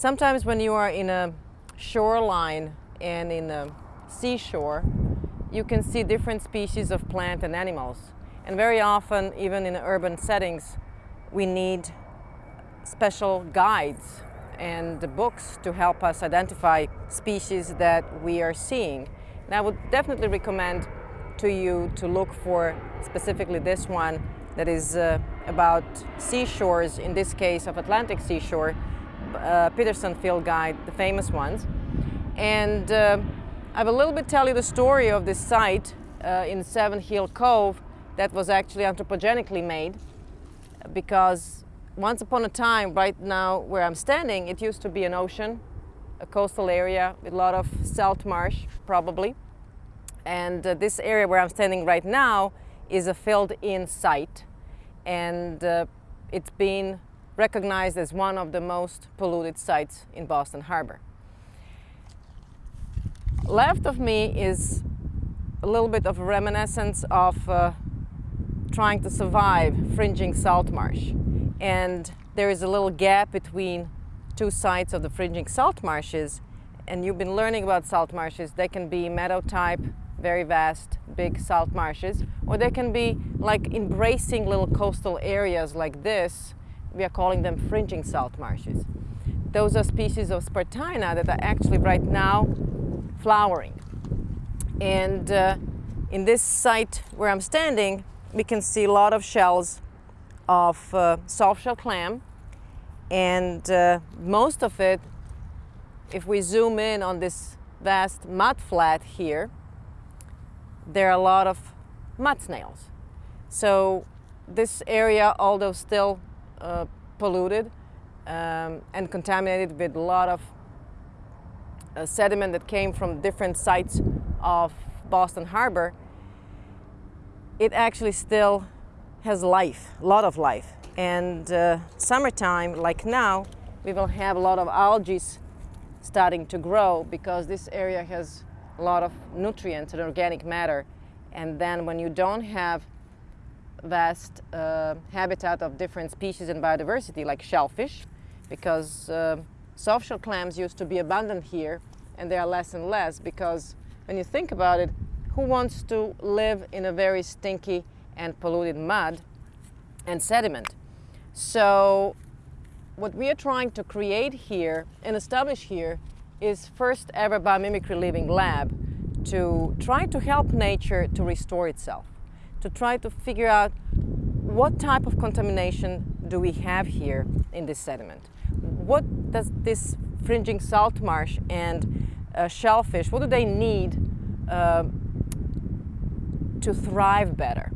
Sometimes when you are in a shoreline and in a seashore, you can see different species of plant and animals. And very often, even in urban settings, we need special guides and books to help us identify species that we are seeing. And I would definitely recommend to you to look for specifically this one that is uh, about seashores, in this case of Atlantic seashore, uh, Peterson Field Guide, the famous ones. And uh, I will a little bit tell you the story of this site uh, in Savin Hill Cove that was actually anthropogenically made because once upon a time, right now where I'm standing, it used to be an ocean, a coastal area with a lot of salt marsh, probably. And uh, this area where I'm standing right now is a filled-in site. And uh, it's been recognized as one of the most polluted sites in Boston Harbor. Left of me is a little bit of a reminiscence of uh, trying to survive fringing salt marsh. And there is a little gap between two sides of the fringing salt marshes. And you've been learning about salt marshes. They can be meadow type, very vast, big salt marshes, or they can be like embracing little coastal areas like this we are calling them fringing salt marshes. Those are species of Spartina that are actually right now flowering. And uh, in this site where I'm standing, we can see a lot of shells of uh, soft shell clam. And uh, most of it, if we zoom in on this vast mud flat here, there are a lot of mud snails. So this area, although still uh, polluted um, and contaminated with a lot of uh, sediment that came from different sites of Boston Harbor, it actually still has life, a lot of life. And uh, summertime, like now, we will have a lot of algae starting to grow because this area has a lot of nutrients and organic matter. And then when you don't have vast uh, habitat of different species and biodiversity like shellfish because uh, soft shell clams used to be abundant here and they are less and less because when you think about it, who wants to live in a very stinky and polluted mud and sediment? So what we are trying to create here and establish here is first ever biomimicry living lab to try to help nature to restore itself to try to figure out what type of contamination do we have here in this sediment? What does this fringing salt marsh and uh, shellfish, what do they need uh, to thrive better?